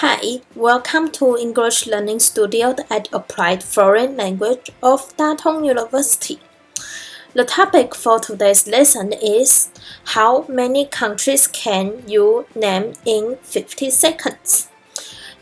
Hi, welcome to English Learning Studio at Applied Foreign Language of Tatung University. The topic for today's lesson is How many countries can you name in 50 seconds?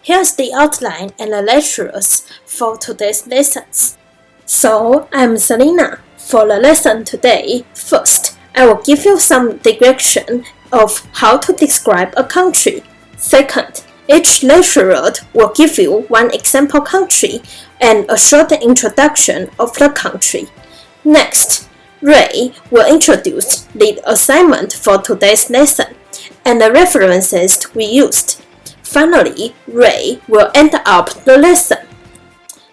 Here's the outline and the lectures for today's lessons. So, I'm Selina. For the lesson today, first, I will give you some direction of how to describe a country. Second, each lecturer will give you one example country and a short introduction of the country. Next, Ray will introduce the assignment for today's lesson and the references we used. Finally, Ray will end up the lesson.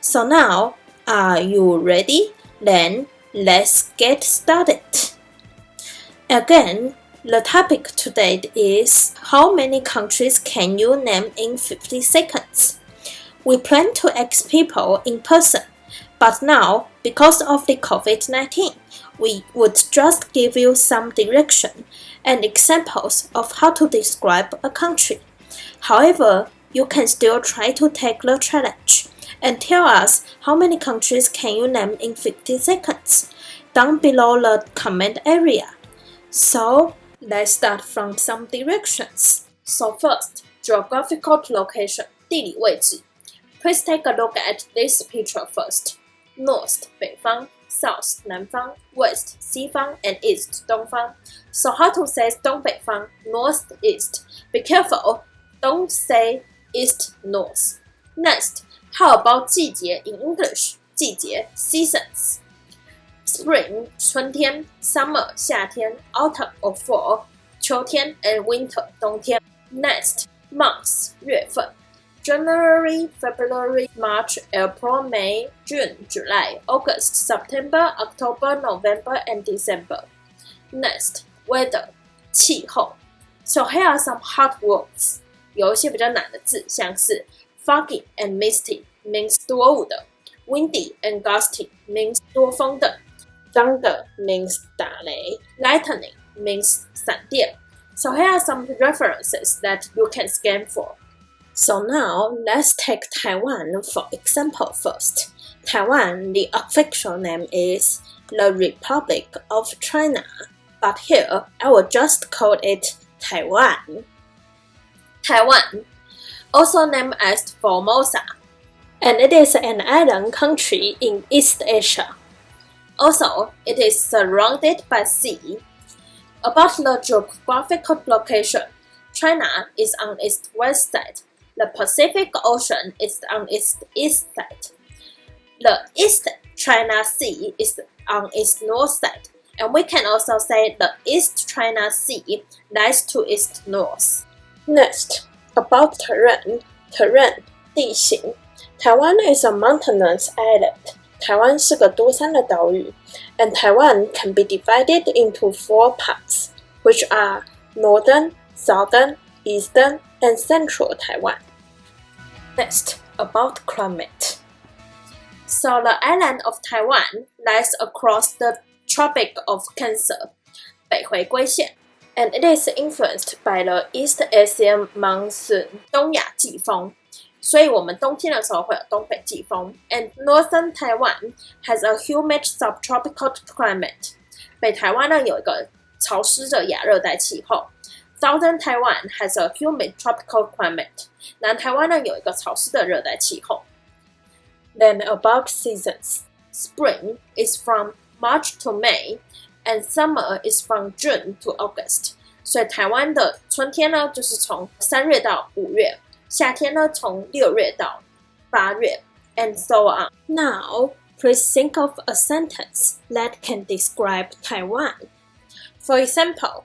So now, are you ready? Then let's get started. Again, the topic today is How many countries can you name in 50 seconds? We plan to ask people in person, but now, because of the COVID 19, we would just give you some direction and examples of how to describe a country. However, you can still try to take the challenge and tell us how many countries can you name in 50 seconds down below the comment area. So, Let's start from some directions. So first, geographical location, 地理位置. Please take a look at this picture first. North, 北方, South, 南方, West, 西方, and East, 东方. So how to say 东北方, North, East? Be careful, don't say East, North. Next, how about 季节 in English? 季节 seasons. Spring 春天，Summer 夏天，Autumn or fall 秋天，and Winter 冬天。Next months 月份，January, February, March, April, May, June, July, August, September, October, November, and December. Next weather 气候。So here are some hard words. 有一些比较难的字，像是 foggy and misty means 多雾的，windy and gusty means 多风的。 Thunder means. Lightning means 闪电. So here are some references that you can scan for. So now let's take Taiwan for example first. Taiwan, the official name is the Republic of China, but here I will just call it Taiwan. Taiwan, also named as Formosa, and it is an island country in East Asia. Also, it is surrounded by sea. About the geographical location, China is on its west side. The Pacific Ocean is on its east side. The East China Sea is on its north side. And we can also say the East China Sea lies to its north. Next, about terrain. Terrain, 地形. Taiwan is a mountainous island. 台湾是个多山的岛屿，and Taiwan can be divided into four parts, which are northern, southern, eastern, and central Taiwan. Next, about climate. So the island of Taiwan lies across the Tropic of Cancer, 北回归线, and it is influenced by the East Asian monsoon, 东亚季风 所以我们冬天的时候会有东北季风。And northern Taiwan has a humid subtropical climate。北台湾呢有一个潮湿的亚热带气候。Southern Taiwan has a humid tropical climate。南台湾呢有一个潮湿的热带气候。Then about seasons, spring is from March to May, and summer is from June to August。所以台湾的春天呢就是从三月到五月。 夏天呢，从六月到八月，and so on. Now, please think of a sentence that can describe Taiwan. For example,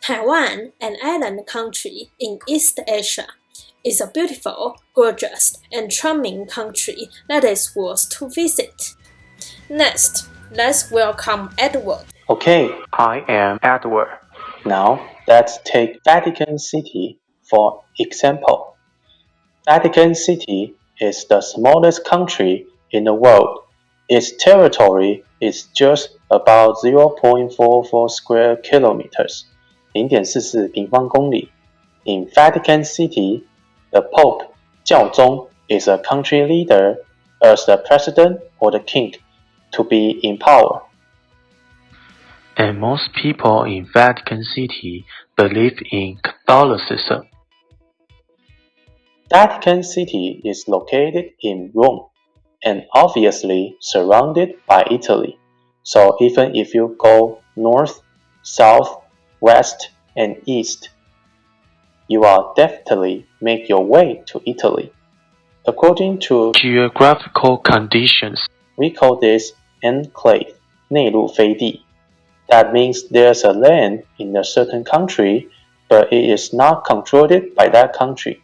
Taiwan, an island country in East Asia, is a beautiful, gorgeous, and charming country that is worth to visit. Next, let's welcome Edward. Okay, I am Edward. Now, let's take Vatican City for example. Vatican City is the smallest country in the world. Its territory is just about 0.44 square kilometers, 0.44平方公里. In Vatican City, the Pope 教宗 is a country leader as the president or the king to be in power. And most people in Vatican City believe in Catholicism. Vatican City is located in Rome and obviously surrounded by Italy. So even if you go north, south, west, and east, you are definitely make your way to Italy. According to geographical conditions, we call this enclave, 内陆飞地. That means there's a land in a certain country, but it is not controlled by that country.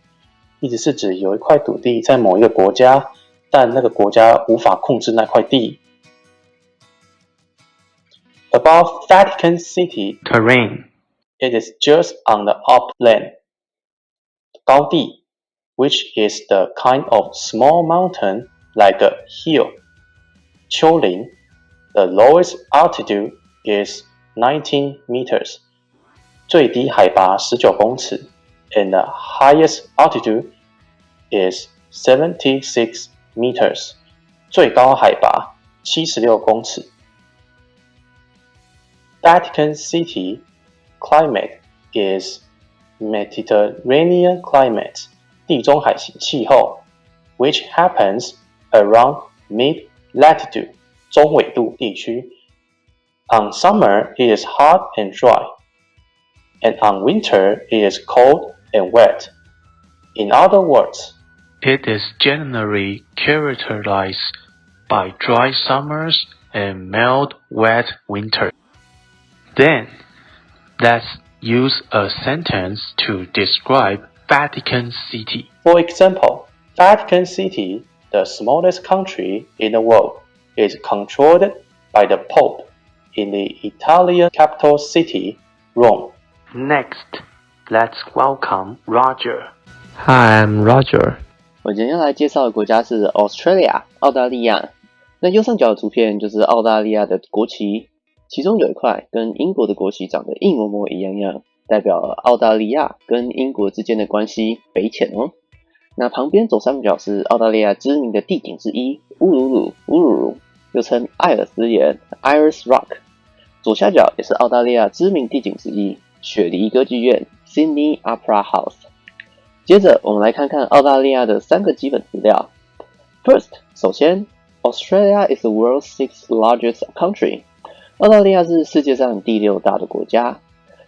意思是指有一块土地在某一个国家，但那个国家无法控制那块地。Above Vatican City terrain, it is just on the upland 高地 which is the kind of small mountain like a hill. 丘陵 the lowest altitude is 19 meters. 最低海拔十九公尺 and the highest altitude is 76 meters. 最高海拔76公尺。Vatican City climate is Mediterranean climate 地中海型气候，which happens around mid latitude 中纬度地区。On summer, it is hot and dry, and on winter, it is cold and wet. In other words, it is generally characterized by dry summers and mild, wet winter. Then, let's use a sentence to describe Vatican City. For example, Vatican City, the smallest country in the world, is controlled by the Pope in the Italian capital city, Rome. Next, let's welcome Roger. Hi, I'm Roger. 我今天要来介绍的国家是 Australia，澳大利亚。那右上角的图片就是澳大利亚的国旗，其中有一块跟英国的国旗长得一模模一样样。代表澳大利亚跟英国之间的关系匪浅哦。那旁边左上角是澳大利亚知名的地景之一乌鲁鲁乌鲁鲁，又称艾尔斯岩 （Iris Rock）。左下角也是澳大利亚知名地景之一雪梨歌剧院 （Sydney Opera House）。接着我们来看看澳大利亚的三个基本资料。First，首先，Australia is the world's sixth largest country。澳大利亚是世界上第六大的国家。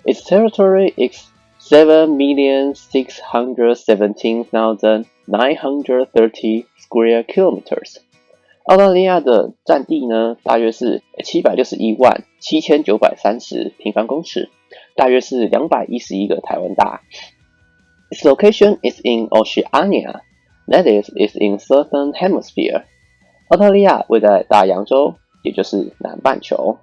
Its territory is 7,617,930 square kilometers。澳大利亚的占地呢，大约是七百六十一万七千九百三十平方公尺， 大约是两百一十一个台湾大。Its location is in Oceania, that is, is in southern hemisphere。澳大利亚位在大洋洲，也就是南半球。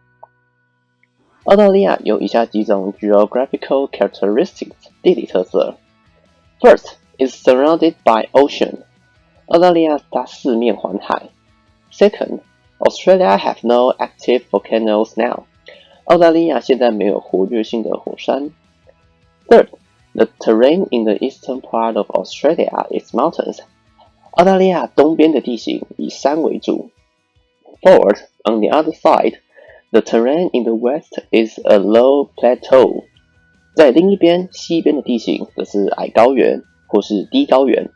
澳大利亚有以下几种 geographical characteristics 地理特色。First, is surrounded by ocean. 澳大利亚它四面环海。Second, Australia have no active volcanoes now. 澳大利亚现在没有活跃性的火山。Third, the terrain in the eastern part of Australia is mountains. 澳大利亚东边的地形以山为主。Fourth, on the other side, the terrain in the west is a low plateau。在另一边，西边的地形则是矮高原或是低高原。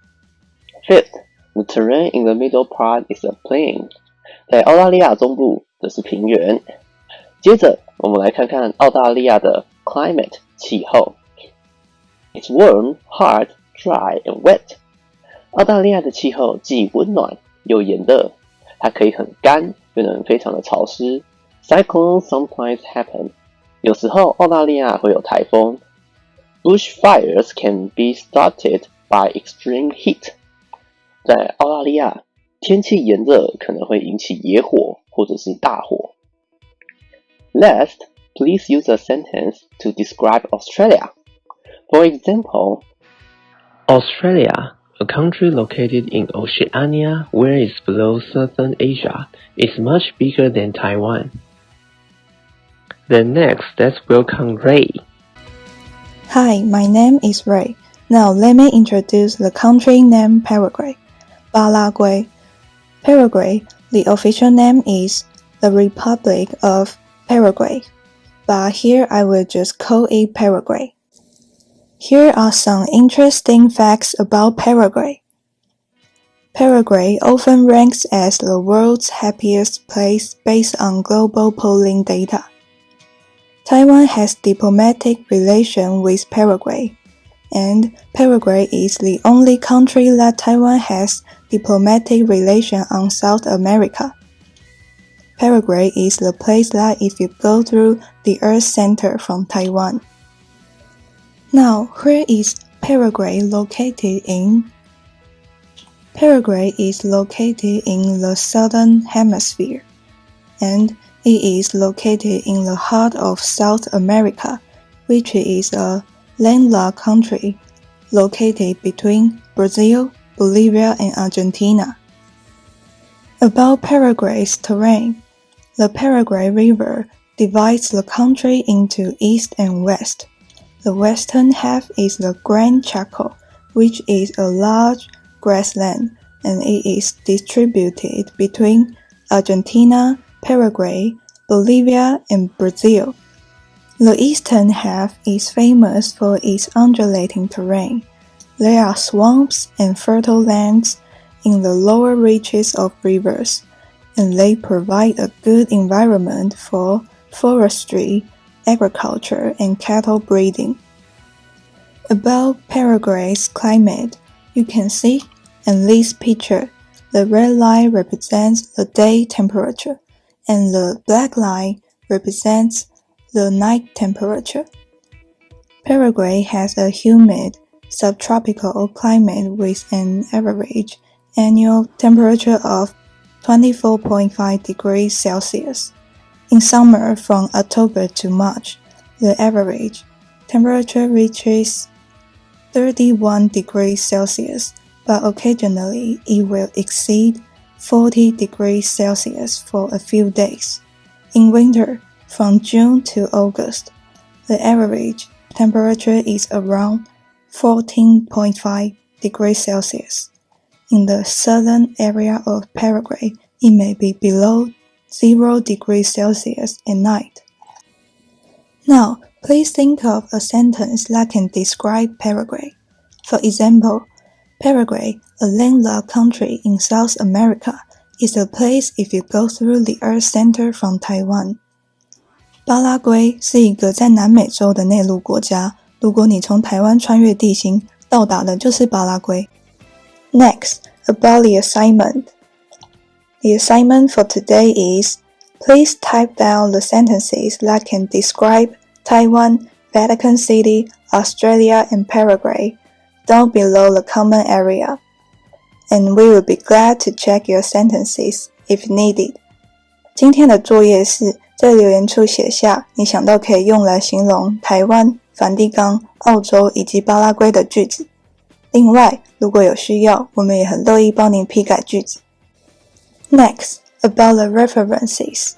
Fifth, the terrain in the middle part is a plain。在澳大利亚中部则是平原。 接着，我们来看看澳大利亚的 climate 气候。It's warm, hot, dry, and wet。澳大利亚的气候既温暖又炎热，它可以很干，又能非常的潮湿。Cyclones sometimes happen. 有时候澳大利亚会有台风。Bushfires can be started by extreme heat. 在澳大利亚，天气炎热可能会引起野火或者是大火。Last, please use a sentence to describe Australia. For example, Australia, a country located in Oceania where it's below southern Asia, is much bigger than Taiwan. Then next, let's welcome Ray. Hi, my name is Ray. Now let me introduce the country name Paraguay. Paraguay. Paraguay, the official name is the Republic of Paraguay, but here I will just call it Paraguay. Here are some interesting facts about Paraguay. Paraguay often ranks as the world's happiest place based on global polling data. Taiwan has diplomatic relations with Paraguay, and Paraguay is the only country that Taiwan has diplomatic relations on South America. Paraguay is the place that if you go through the Earth Center from Taiwan. Now, where is Paraguay located in? Paraguay is located in the southern hemisphere, and it is located in the heart of South America, which is a landlocked country located between Brazil, Bolivia, and Argentina. About Paraguay's terrain, the Paraguay River divides the country into east and west. The western half is the Gran Chaco, which is a large grassland, and it is distributed between Argentina, Paraguay, Bolivia, and Brazil. The eastern half is famous for its undulating terrain. There are swamps and fertile lands in the lower reaches of rivers, and they provide a good environment for forestry agriculture, and cattle breeding. About Paraguay's climate, you can see in this picture, the red line represents the day temperature, and the black line represents the night temperature. Paraguay has a humid subtropical climate with an average annual temperature of 24.5 degrees Celsius. In summer from October to March, the average temperature reaches 31 degrees Celsius, but occasionally it will exceed 40 degrees Celsius for a few days. In winter, from June to August, the average temperature is around 14.5 degrees Celsius. In the southern area of Paraguay, it may be below 0 degrees Celsius at night. Now, please think of a sentence that can describe Paraguay. For example, Paraguay, a landlocked country in South America, is a place if you go through the Earth Center from Taiwan. 巴拉圭是一个在南美洲的内陆国家。如果你从台湾穿越地形，到达的就是巴拉圭。 Next, about the assignment. The assignment for today is please type down the sentences that can describe Taiwan, Vatican City, Australia, and Paraguay down below the common area. And we will be glad to check your sentences if needed. 今天的作业是在留言处写下你想到可以用来形容台湾、梵蒂冈、澳洲以及巴拉圭的句子。 另外，如果有需要，我们也很乐意帮您批改句子。Next, about the references.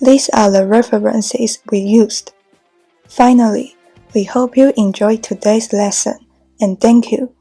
These are the references we used. Finally, we hope you enjoyed today's lesson and thank you